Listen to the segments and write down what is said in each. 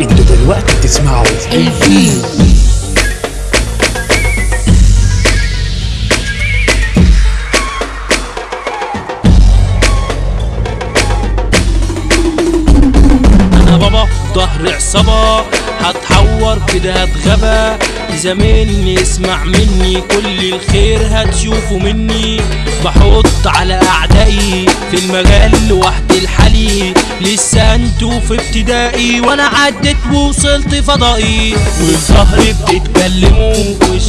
أنتوا دلوقتي بتسمعوا الفيل. بابا ظهر عصابة هتحور كده هتغبى زميلني اسمع مني كل الخير هتشوفه مني. بحط على أعدائي في المجال لوحدي الحالي. لسه أنتوا في ابتدائي وأنا عديت ووصلت فضائي. وفي ظهري بتتكلموا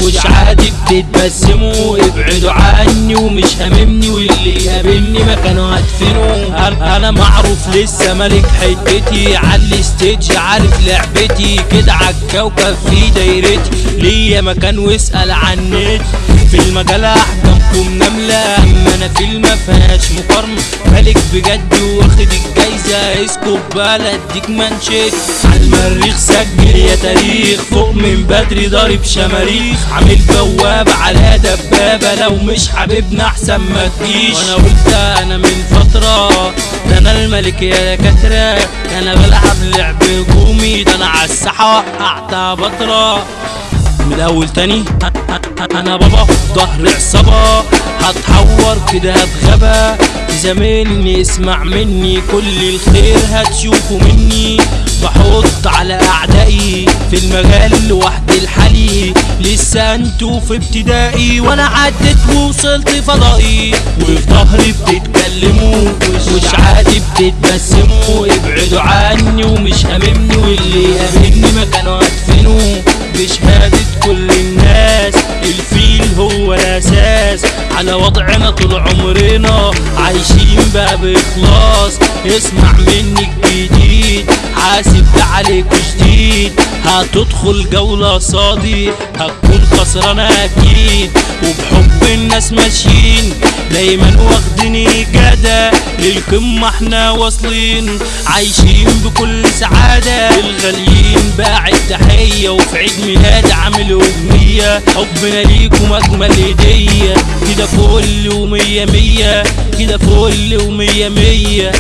وش عادي بتتبسموا ابعدوا عني ومش هاممني واللي يقابلني مكانه هدفنه أنا- أنا معروف لسه ملك حتتي؟ على الستيج عارف لعبتي. كده عالكوكب في دايرتي. ليا مكان واسأل عني في المجال احكامكم نملة إما أنا في المفيهاش مقارنة. ملك بجد واخد الجايزة اسكب بلد أديك منشيت على المريخ سجل يا تاريخ فوق من بدري ضارب شماريخ. عامل بوابة على دبابة لو مش حبيبنا أحسن ما تجيش. وأنا قلت أنا من فترة ده أنا الملك يا دكاترة ده أنا بلعب لعب هجومي ده أنا عالساحة وقعتها بطرة. من الأول تاني. أنا بابا ظهر عصابة هتحور كده هتغبى زميلني اسمع مني. كل الخير هتشوفه مني. بحط على أعدائي في المجال لوحدي الحالي. لسه أنتوا في ابتدائي وأنا عديت ووصلت فضائي. وفي ظهري بتتكلموا وش عادي بتتبسموا. ابعدوا عني ومش هاممني واللي يقابلني على وضعنا طول عمرنا عايشين بقى بإخلاص اسمع مني الجديد حاسب ده عليك جديد هتدخل جولة صادي هتكون خسران أكيد. وبحب الناس ماشيين دايما واخديني جدع للقمة إحنا واصلين عايشين بكل سعادة. الغاليين باعت تحية وفي عيد ميلاد عامل أغنية. حبنا ليكم أجمل هدية. كده فل ومية مية. كده فل ومية مية.